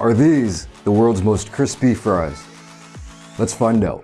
Are these the world's most crispy fries? Let's find out.